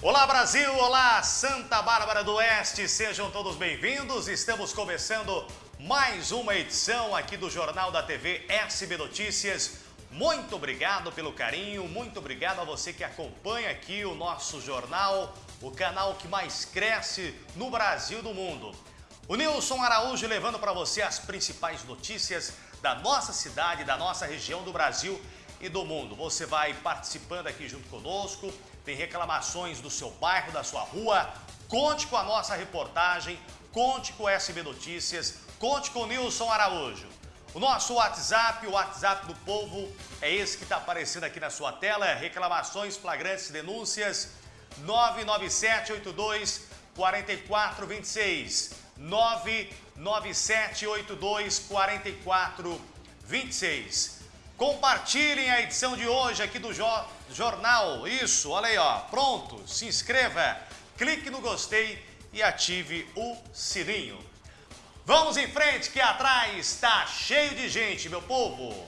Brasil, olá Santa Bárbara do Oeste, sejam todos bem-vindos. Estamos começando mais uma edição aqui do Jornal da TV SB Notícias. Muito obrigado pelo carinho, muito obrigado a você que acompanha aqui o nosso jornal, o canal que mais cresce no Brasil e do mundo. O Nilson Araújo levando para você as principais notícias da nossa cidade, da nossa região do Brasil e do mundo. Você vai participando aqui junto conosco, tem reclamações do seu bairro, da sua rua, conte com a nossa reportagem, conte com o SB Notícias, conte com o Nilson Araújo. O nosso WhatsApp, o WhatsApp do povo, é esse que está aparecendo aqui na sua tela, reclamações, flagrantes, denúncias, 99782 4426, 99782 4426. Compartilhem a edição de hoje aqui do Jornal. Isso, olha aí, ó. Pronto, se inscreva, clique no gostei e ative o sininho. Vamos em frente que atrás está cheio de gente, meu povo.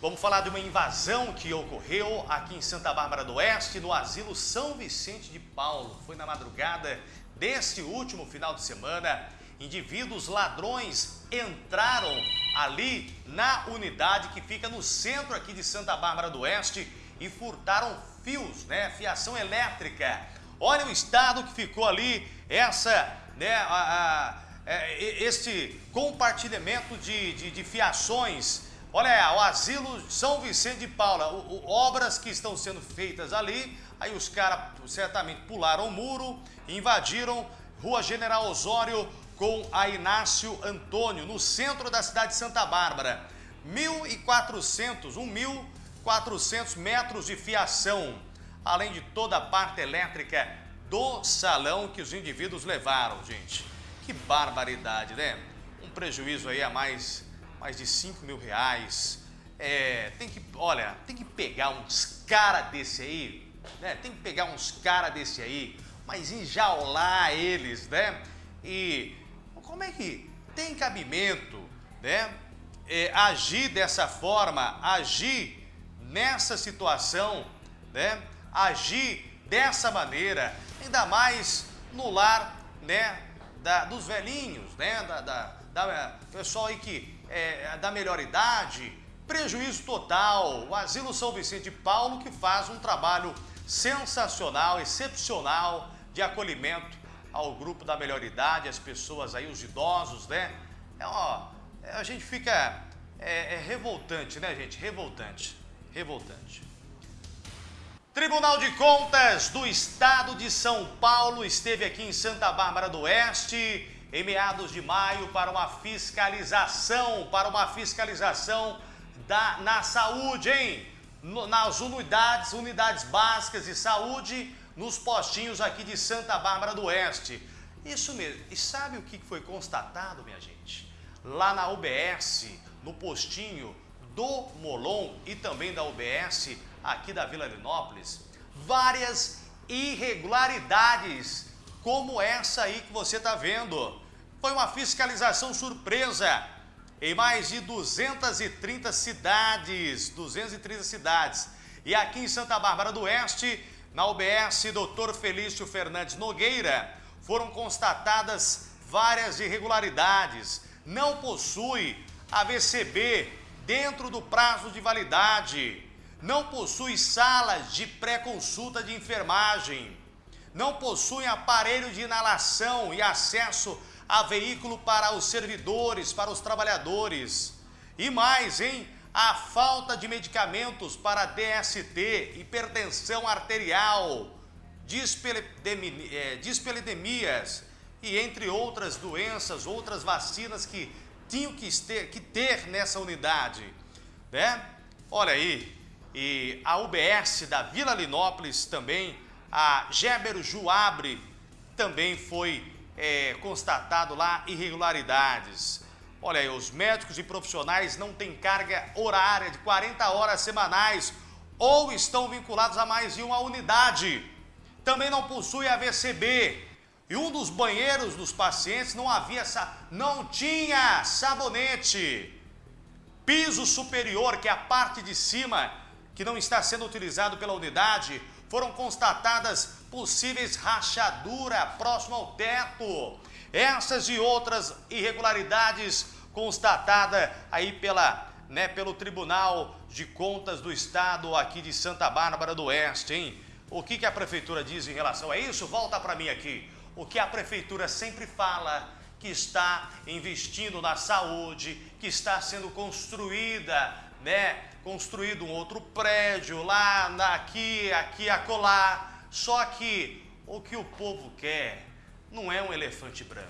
Vamos falar de uma invasão que ocorreu aqui em Santa Bárbara do Oeste, no asilo São Vicente de Paulo. Foi na madrugada deste último final de semana indivíduos ladrões entraram ali na unidade que fica no centro aqui de Santa Bárbara do Oeste e furtaram fios, né, fiação elétrica. Olha o estado que ficou ali, essa, né, a, a, é, este compartilhamento de, de, de, fiações. Olha, o asilo São Vicente de Paula, o, o, obras que estão sendo feitas ali, aí os caras certamente pularam o muro, invadiram Rua General Osório, com a Inácio Antônio, no centro da cidade de Santa Bárbara. 1.400, 1.400 metros de fiação, além de toda a parte elétrica do salão que os indivíduos levaram, gente. Que barbaridade, né? Um prejuízo aí a mais, mais de 5 mil reais. É, tem que, olha, tem que pegar uns cara desse aí, né? Tem que pegar uns cara desse aí, mas enjaular eles, né? E como é que tem cabimento né, é, agir dessa forma, agir nessa situação, né, agir dessa maneira, ainda mais no lar né, da, dos velhinhos, né, da, da, da pessoal aí que é da melhor idade, prejuízo total. O Asilo São Vicente de Paulo que faz um trabalho sensacional, excepcional de acolhimento ao grupo da melhor idade, as pessoas aí, os idosos, né? É, ó, é, a gente fica é, é revoltante, né, gente? Revoltante, revoltante. Tribunal de Contas do Estado de São Paulo esteve aqui em Santa Bárbara do Oeste em meados de maio para uma fiscalização, para uma fiscalização da, na saúde, hein? Nas unidades, unidades básicas de saúde nos postinhos aqui de Santa Bárbara do Oeste. Isso mesmo. E sabe o que foi constatado, minha gente? Lá na UBS, no postinho do Molon e também da UBS aqui da Vila Linópolis, várias irregularidades como essa aí que você está vendo. Foi uma fiscalização surpresa em mais de 230 cidades, 230 cidades. E aqui em Santa Bárbara do Oeste, na UBS Dr. Felício Fernandes Nogueira, foram constatadas várias irregularidades. Não possui AVCB dentro do prazo de validade. Não possui salas de pré-consulta de enfermagem. Não possui aparelho de inalação e acesso a veículo para os servidores, para os trabalhadores. E mais, hein? A falta de medicamentos para DST, hipertensão arterial, dispelidemias é, e entre outras doenças, outras vacinas que tinham que ter, que ter nessa unidade, né? Olha aí, e a UBS da Vila Linópolis também, a Géber Juabre também foi é, constatado lá irregularidades. Olha aí, os médicos e profissionais não têm carga horária de 40 horas semanais ou estão vinculados a mais de uma unidade. Também não possui AVCB. E um dos banheiros dos pacientes não havia, não tinha sabonete. Piso superior, que é a parte de cima, que não está sendo utilizado pela unidade, foram constatadas possíveis rachadura próximo ao teto. Essas e outras irregularidades constatada aí pela, né, pelo Tribunal de Contas do Estado aqui de Santa Bárbara do Oeste, hein? O que, que a Prefeitura diz em relação a isso? Volta para mim aqui. O que a Prefeitura sempre fala que está investindo na saúde, que está sendo construída, né? Construído um outro prédio lá, aqui, aqui, acolá. Só que o que o povo quer não é um elefante branco,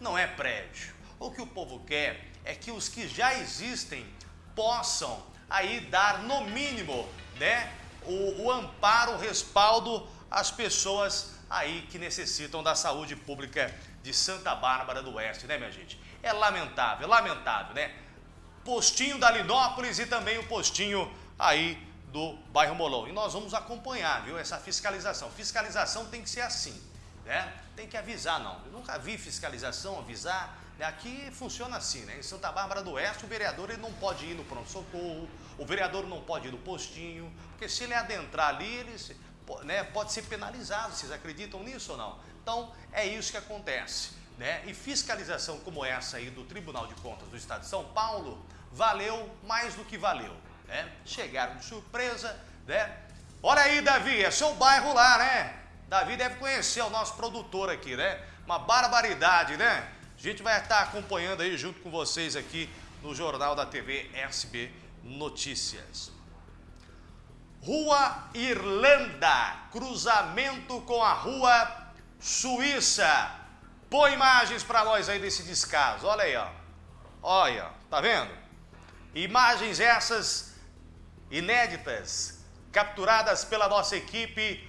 não é prédio. O que o povo quer é que os que já existem possam aí dar no mínimo, né, o, o amparo, o respaldo às pessoas aí que necessitam da saúde pública de Santa Bárbara do Oeste, né, minha gente? É lamentável, lamentável, né? Postinho da Linópolis e também o postinho aí do bairro Molon. E nós vamos acompanhar, viu, essa fiscalização. Fiscalização tem que ser assim, né? Tem que avisar, não. Eu nunca vi fiscalização avisar Aqui funciona assim, né? Em Santa Bárbara do Oeste, o vereador ele não pode ir no pronto-socorro, o vereador não pode ir no postinho, porque se ele adentrar ali, ele né, pode ser penalizado. Vocês acreditam nisso ou não? Então, é isso que acontece. Né? E fiscalização como essa aí do Tribunal de Contas do Estado de São Paulo valeu mais do que valeu. Né? Chegaram de surpresa, né? Olha aí, Davi, é seu bairro lá, né? Davi deve conhecer o nosso produtor aqui, né? Uma barbaridade, né? A gente vai estar acompanhando aí junto com vocês aqui no Jornal da TV SB Notícias. Rua Irlanda, cruzamento com a Rua Suíça. Põe imagens para nós aí desse descaso. Olha aí, ó. Olha, tá vendo? Imagens essas inéditas, capturadas pela nossa equipe.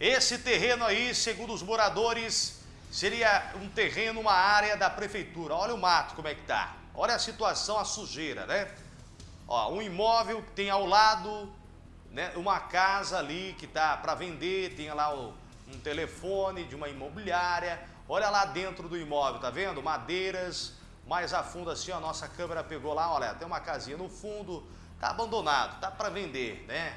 Esse terreno aí, segundo os moradores, seria um terreno, uma área da prefeitura. Olha o mato como é que tá. Olha a situação, a sujeira, né? Ó, um imóvel que tem ao lado, né, uma casa ali que tá para vender, tem lá o, um telefone de uma imobiliária. Olha lá dentro do imóvel, tá vendo? Madeiras, mais a fundo assim, a nossa câmera pegou lá, olha, tem uma casinha no fundo, tá abandonado, tá para vender, né?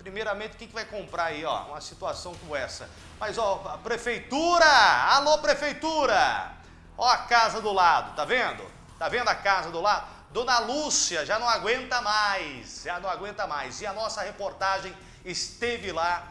Primeiramente, quem que vai comprar aí, ó, uma situação como essa? Mas, ó, a prefeitura! Alô, prefeitura! Ó a casa do lado, tá vendo? Tá vendo a casa do lado? Dona Lúcia já não aguenta mais, já não aguenta mais. E a nossa reportagem esteve lá.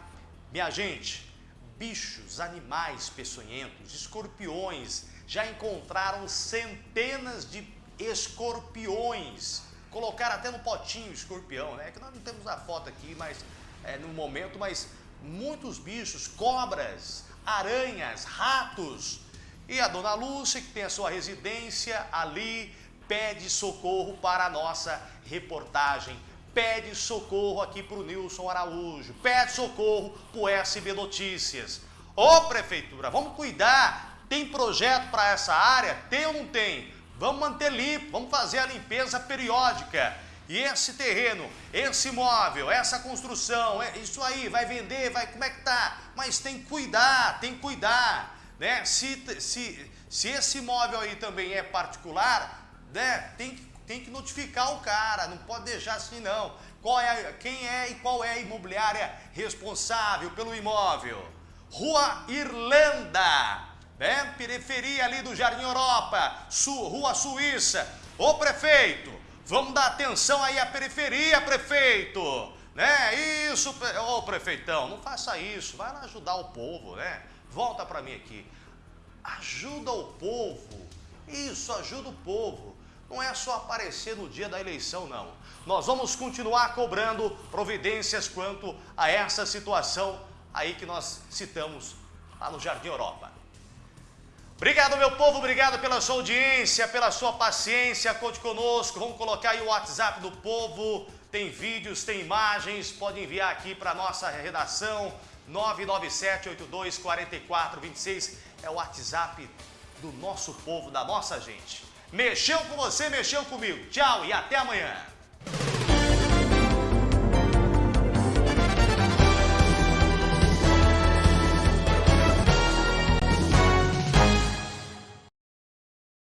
Minha gente, bichos, animais peçonhentos, escorpiões, já encontraram centenas de escorpiões. Colocaram até no potinho escorpião, né? Que nós não temos a foto aqui, mas é, no momento, mas muitos bichos, cobras, aranhas, ratos. E a dona Lúcia, que tem a sua residência ali, pede socorro para a nossa reportagem. Pede socorro aqui para o Nilson Araújo. Pede socorro para o SB Notícias. Ô prefeitura, vamos cuidar. Tem projeto para essa área? Tem ou não tem? Vamos manter limpo, vamos fazer a limpeza periódica. E esse terreno, esse imóvel, essa construção, é, isso aí, vai vender, vai, como é que tá? Mas tem que cuidar, tem que cuidar, né? Se, se, se esse imóvel aí também é particular, né? Tem que, tem que notificar o cara, não pode deixar assim não. Qual é, quem é e qual é a imobiliária responsável pelo imóvel? Rua Irlanda, né? Periferia ali do Jardim Europa, Su, Rua Suíça. Ô prefeito, Vamos dar atenção aí à periferia, prefeito. Né? Isso, ô prefeitão, não faça isso. Vai lá ajudar o povo, né? Volta para mim aqui. Ajuda o povo. Isso, ajuda o povo. Não é só aparecer no dia da eleição, não. Nós vamos continuar cobrando providências quanto a essa situação aí que nós citamos lá no Jardim Europa. Obrigado, meu povo, obrigado pela sua audiência, pela sua paciência, conte conosco. Vamos colocar aí o WhatsApp do povo, tem vídeos, tem imagens, pode enviar aqui para a nossa redação, 997-82-4426, é o WhatsApp do nosso povo, da nossa gente. Mexeu com você, mexeu comigo. Tchau e até amanhã.